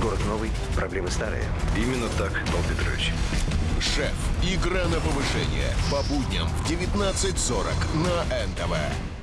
Город новый, проблемы старые. Именно так, Павел Петрович. Шеф. Игра на повышение. По будням в 19.40 на НТВ.